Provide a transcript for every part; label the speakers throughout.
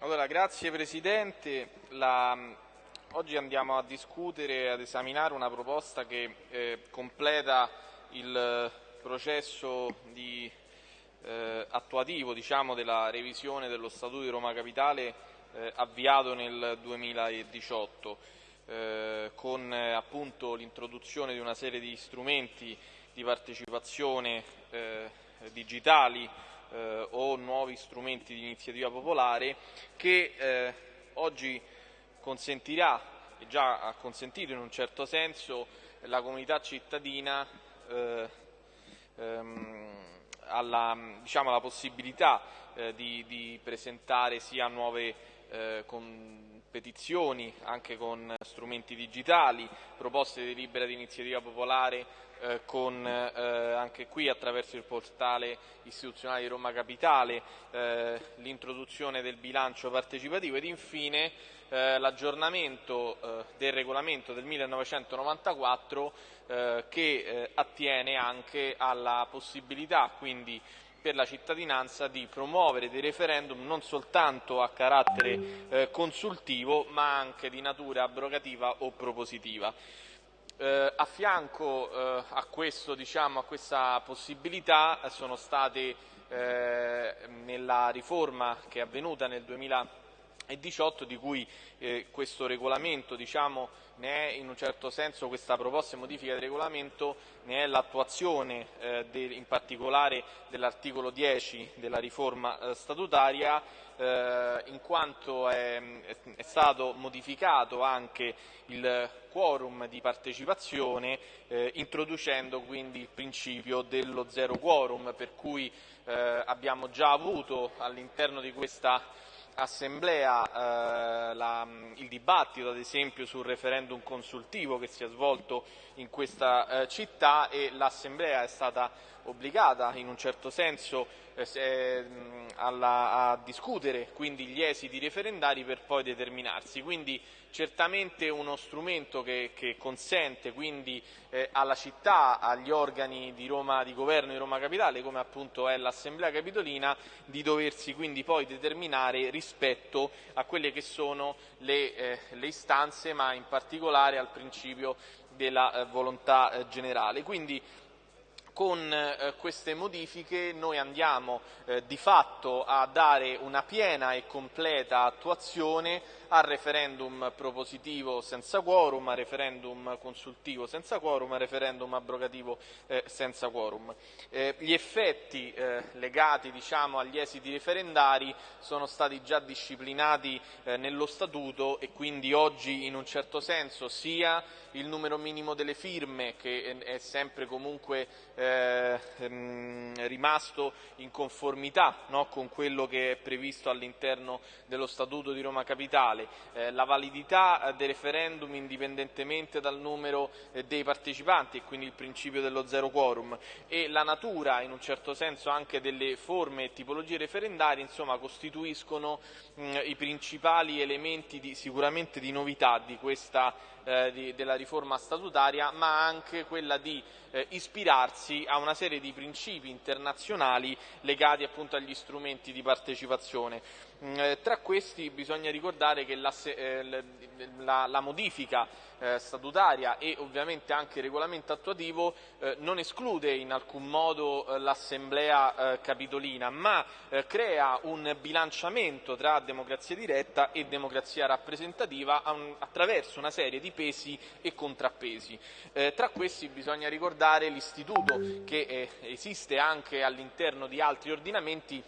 Speaker 1: Allora, grazie Presidente. La, oggi andiamo a discutere e ad esaminare una proposta che eh, completa il processo di, eh, attuativo diciamo, della revisione dello Statuto di Roma Capitale eh, avviato nel 2018 eh, con appunto l'introduzione di una serie di strumenti di partecipazione eh, digitali eh, o nuovi strumenti di iniziativa popolare che eh, oggi consentirà, e già ha consentito in un certo senso, la comunità cittadina eh, ehm, alla, diciamo, la possibilità eh, di, di, presentare sia nuove eh, petizioni anche con strumenti digitali, proposte di delibera di iniziativa popolare eh, con eh, anche qui attraverso il portale istituzionale di Roma Capitale eh, l'introduzione del bilancio partecipativo ed infine eh, l'aggiornamento eh, del regolamento del 1994 eh, che attiene anche alla possibilità quindi per la cittadinanza di promuovere dei referendum non soltanto a carattere consultivo ma anche di natura abrogativa o propositiva. Eh, a fianco eh, a, questo, diciamo, a, questa possibilità sono state eh, nella riforma che è avvenuta nel 2018 di cui eh, questo regolamento diciamo, ne è in un certo senso questa proposta e modifica del regolamento ne è l'attuazione eh, in particolare dell'articolo 10 della riforma eh, statutaria eh, in quanto è, è, stato modificato anche il quorum di partecipazione eh, introducendo quindi il principio dello zero quorum per cui eh, abbiamo già avuto all'interno di questa assemblea eh, la, il dibattito ad esempio sul referendum consultivo che si è svolto in questa eh, città e l'assemblea è stata obbligata in un certo senso eh, alla, a discutere quindi gli esiti referendari per poi determinarsi. Quindi certamente uno strumento che, che consente quindi eh, alla città, agli organi di, Roma, di governo di Roma Capitale, come appunto è l'Assemblea Capitolina, di doversi quindi poi determinare rispetto a quelle che sono le, eh, le istanze, ma in particolare al principio della eh, volontà eh, generale. Quindi, con eh, queste modifiche noi andiamo eh, di fatto a dare una piena e completa attuazione al referendum propositivo senza quorum, al referendum consultivo senza quorum, al referendum abrogativo eh, senza quorum. Gli effetti legati diciamo, agli esiti referendari sono stati già disciplinati nello Statuto e quindi oggi in un certo senso sia il numero minimo delle firme che è sempre comunque eh, ehm, rimasto in conformità no, con quello che è previsto all'interno dello Statuto di Roma Capitale, eh, la validità del referendum indipendentemente dal numero eh, dei partecipanti e quindi il principio dello zero quorum e la natura in un certo senso anche delle forme e tipologie referendarie insomma costituiscono mh, i principali elementi di, sicuramente di novità di questa eh, di, della riforma statutaria, ma anche quella di eh, ispirarsi a una serie di principi internazionali legati appunto agli strumenti di partecipazione. Mm, eh, tra questi bisogna ricordare che la, eh, la, la modifica eh, statutaria e ovviamente anche il regolamento attuativo non esclude in alcun modo l'assemblea capitolina, ma crea un bilanciamento tra democrazia diretta e democrazia rappresentativa attraverso una serie di pesi e contrappesi. tra questi bisogna ricordare l'istituto che esiste anche all'interno di altri ordinamenti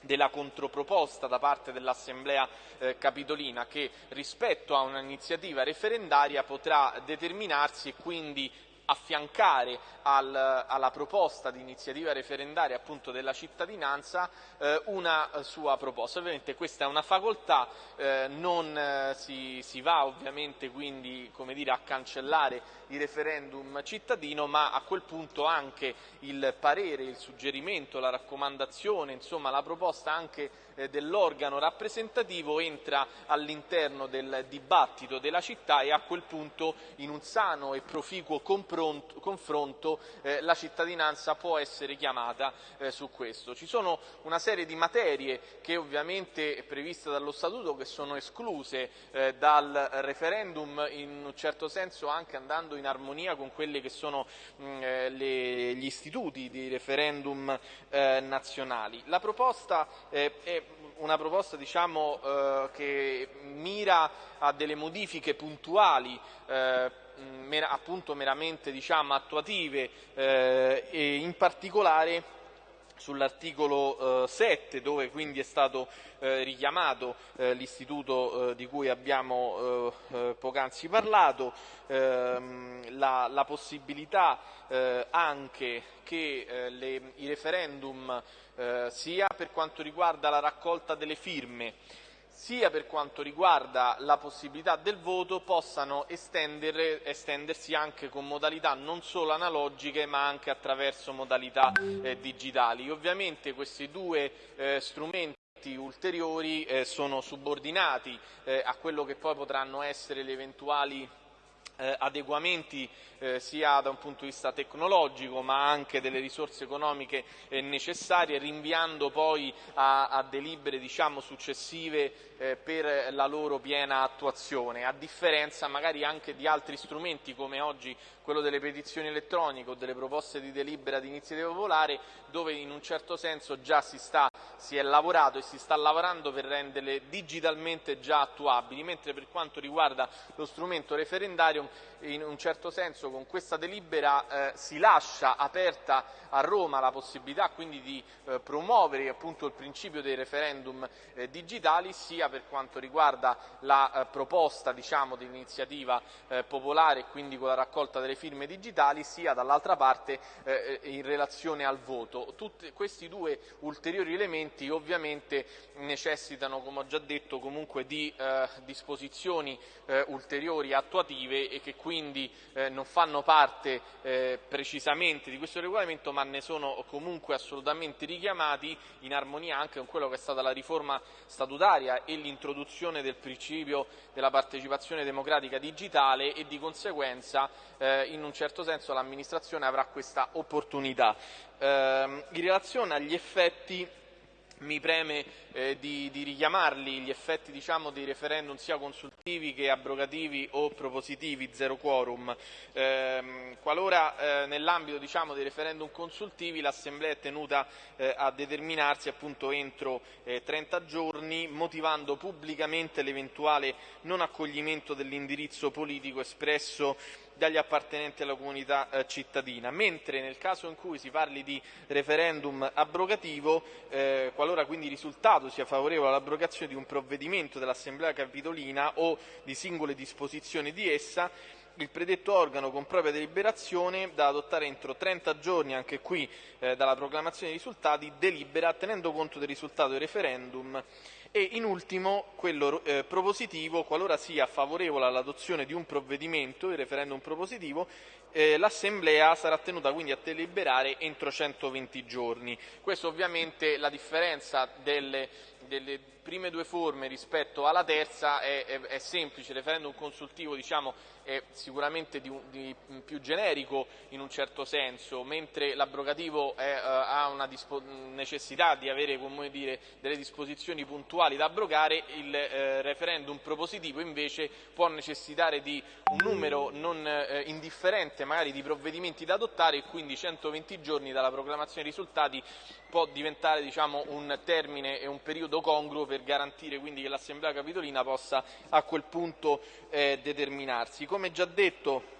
Speaker 1: della controproposta da parte dell'Assemblea eh, Capitolina che rispetto a un'iniziativa referendaria potrà determinarsi e quindi affiancare al, alla proposta di iniziativa referendaria appunto della cittadinanza eh, una sua proposta. Ovviamente questa è una facoltà, eh, non eh, si, si, va ovviamente quindi come dire, a cancellare il referendum cittadino, ma a quel punto anche il parere, il suggerimento, la raccomandazione, insomma la proposta anche eh, dell'organo rappresentativo entra all'interno del dibattito della città e a quel punto in un sano e proficuo confronto eh, la cittadinanza può essere chiamata eh, su questo. Ci sono una serie di materie che ovviamente è previste dallo Statuto che sono escluse eh, dal referendum in un certo senso anche andando in armonia con quelli che sono mh, mm, eh, le, gli istituti di referendum eh, nazionali. La proposta eh, è una proposta diciamo, eh, che mira a delle modifiche puntuali eh, mer appunto meramente diciamo, attuative eh, e in particolare sull'articolo eh, 7 dove quindi è stato eh, richiamato eh, l'istituto eh, di cui abbiamo eh, eh, poc'anzi parlato, ehm, la, la, possibilità anche che le, i referendum sia per quanto riguarda la raccolta delle firme sia per quanto riguarda la possibilità del voto possano estendersi anche con modalità non solo analogiche ma anche attraverso modalità eh, digitali. Ovviamente questi due eh, strumenti ulteriori eh, sono subordinati eh, a quello che poi potranno essere le eventuali adeguamenti eh, sia da un punto di vista tecnologico ma anche delle risorse economiche eh, necessarie, rinviando poi a, a delibere diciamo, successive eh, per la loro piena attuazione, a differenza magari anche di altri strumenti come oggi quello delle petizioni elettroniche o delle proposte di delibera di iniziativa popolare, dove in un certo senso già si, sta, si è lavorato e si sta lavorando per renderle digitalmente già attuabili, mentre per quanto riguarda lo strumento referendario in un certo senso con questa delibera eh, si lascia aperta a Roma la possibilità quindi di eh, promuovere appunto il principio dei referendum eh, digitali sia per quanto riguarda la eh, proposta diciamo, di iniziativa eh, popolare e quindi con la raccolta delle firme digitali sia dall'altra parte eh, in relazione al voto. Tutti questi due ulteriori elementi ovviamente necessitano come ho già detto comunque di disposizioni ulteriori attuative e che quindi eh, non fanno parte eh, precisamente di questo regolamento ma ne sono comunque assolutamente richiamati in armonia anche con quello che è stata la riforma statutaria e l'introduzione del principio della partecipazione democratica digitale e di conseguenza eh, in un certo senso l'amministrazione avrà questa opportunità. Ehm, in relazione agli effetti mi preme eh, di, di, richiamarli gli effetti diciamo, dei referendum sia consultivi che abrogativi o propositivi, zero quorum. Eh, qualora eh, nell'ambito diciamo, dei referendum consultivi l'Assemblea è tenuta eh, a determinarsi appunto, entro 30 eh, giorni motivando pubblicamente l'eventuale non accoglimento dell'indirizzo politico espresso dagli appartenenti alla comunità eh, cittadina, mentre nel caso in cui si parli di referendum abrogativo, eh, qualora quindi il risultato sia favorevole all'abrogazione di un provvedimento dell'Assemblea Capitolina o di singole disposizioni di essa, il predetto organo con propria deliberazione da adottare entro 30 giorni, anche qui eh, dalla proclamazione dei risultati, delibera tenendo conto del risultato del referendum e in ultimo quello eh, propositivo, qualora sia favorevole all'adozione di un provvedimento, il referendum propositivo, eh, l'Assemblea sarà tenuta quindi a deliberare entro 120 giorni. Questo ovviamente la differenza delle, delle prime due forme rispetto alla terza è, è, è semplice, il referendum consultivo diciamo, è sicuramente di, di, più generico in un certo senso, mentre l'abrogativo uh, ha una necessità di avere dire, delle disposizioni puntuali da abrogare, il uh, referendum propositivo invece può necessitare di un numero non uh, indifferente magari di provvedimenti da adottare e quindi 120 giorni dalla proclamazione dei risultati può diventare diciamo, un termine e un periodo congruo per garantire quindi che l'Assemblea Capitolina possa a quel punto eh, determinarsi. Come già detto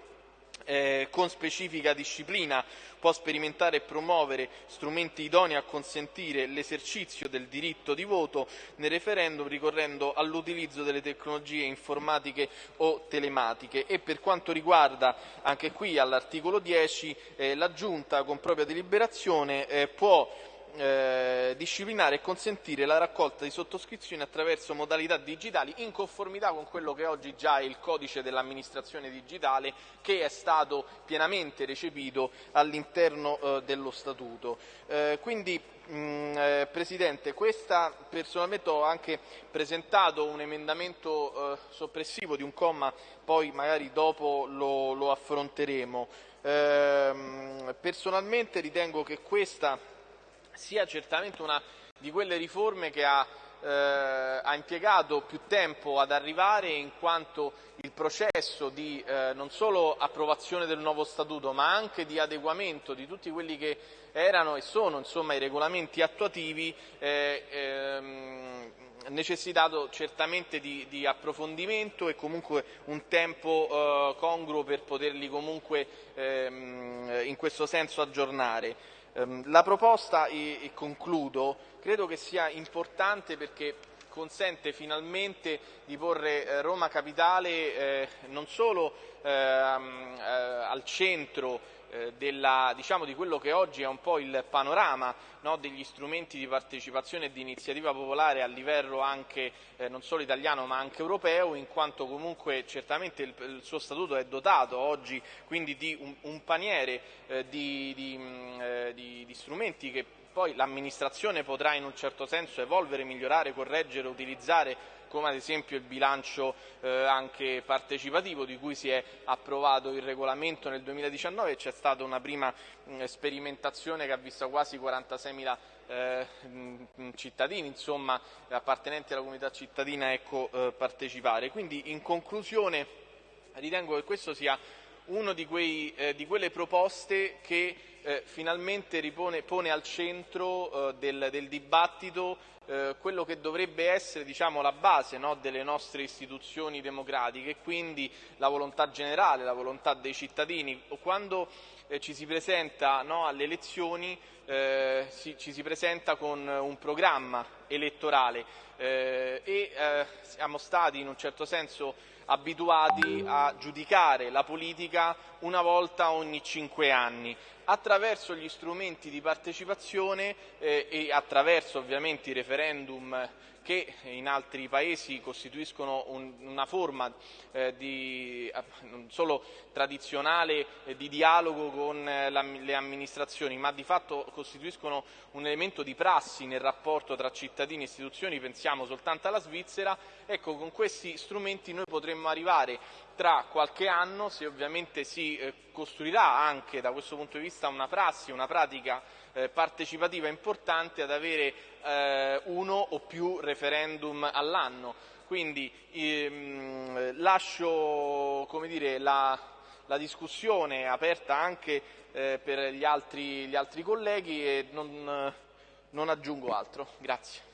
Speaker 1: eh, con specifica disciplina può sperimentare e promuovere strumenti idonei a consentire l'esercizio del diritto di voto nel referendum ricorrendo all'utilizzo delle tecnologie informatiche o telematiche e per quanto riguarda anche qui all'articolo 10 eh, la Giunta con propria deliberazione eh, può eh, disciplinare e consentire la raccolta di sottoscrizioni attraverso modalità digitali in conformità con quello che oggi già è il codice dell'amministrazione digitale che è stato pienamente recepito all'interno eh, dello Statuto. Eh, quindi Mm, eh, Presidente, questa, personalmente ho anche presentato un emendamento eh, soppressivo di un comma, poi magari dopo lo, lo affronteremo. Eh, personalmente ritengo che questa sia certamente una di quelle riforme che ha eh, ha impiegato più tempo ad arrivare in quanto il processo di eh, non solo approvazione del nuovo statuto ma anche di adeguamento di tutti quelli che erano e sono insomma, i regolamenti attuativi eh, ehm, necessitato certamente di, di, approfondimento e comunque un tempo eh, congruo per poterli comunque ehm, in questo senso aggiornare. Ehm, la proposta, e concludo, credo che sia importante perché consente finalmente di porre eh, Roma Capitale eh, non solo eh, al centro eh, della, diciamo, di quello che oggi è un po' il panorama no, degli strumenti di partecipazione e di iniziativa popolare a livello anche eh, non solo italiano ma anche europeo, in quanto comunque certamente il, il suo statuto è dotato oggi quindi di un, un paniere eh, di, di, mh, eh, di, di strumenti che poi l'amministrazione potrà in un certo senso evolvere, migliorare, correggere, utilizzare come ad esempio il bilancio eh, anche partecipativo di cui si è approvato il regolamento nel 2019 e c'è stata una prima mh, sperimentazione che ha visto quasi 46.000 eh, cittadini, insomma appartenenti alla comunità cittadina ecco, eh, partecipare. Quindi in conclusione ritengo che questo sia una di, eh, di, quelle proposte che eh, finalmente ripone, pone al centro eh, del, del, dibattito eh, quello che dovrebbe essere diciamo, la base no, delle nostre istituzioni democratiche, quindi la volontà generale, la volontà dei cittadini. Quando eh, ci si presenta no, alle elezioni eh, si, ci si presenta con un programma elettorale e siamo stati in un certo senso abituati a giudicare la politica una volta ogni cinque anni attraverso gli strumenti di partecipazione eh, e attraverso ovviamente i referendum che in altri paesi costituiscono un, una forma eh, di, eh, non solo tradizionale eh, di dialogo con eh, la, le amministrazioni, ma di fatto costituiscono un elemento di prassi nel rapporto tra cittadini e istituzioni, pensiamo soltanto alla Svizzera, ecco con questi strumenti noi potremmo arrivare tra qualche anno, se ovviamente si eh, costruirà anche da questo punto di vista una prassi, una pratica eh, partecipativa importante ad avere eh, uno o più referendum all'anno. Quindi ehm, lascio dire, la, la, discussione aperta anche eh, per gli altri, gli altri, colleghi e non, non aggiungo altro. Grazie.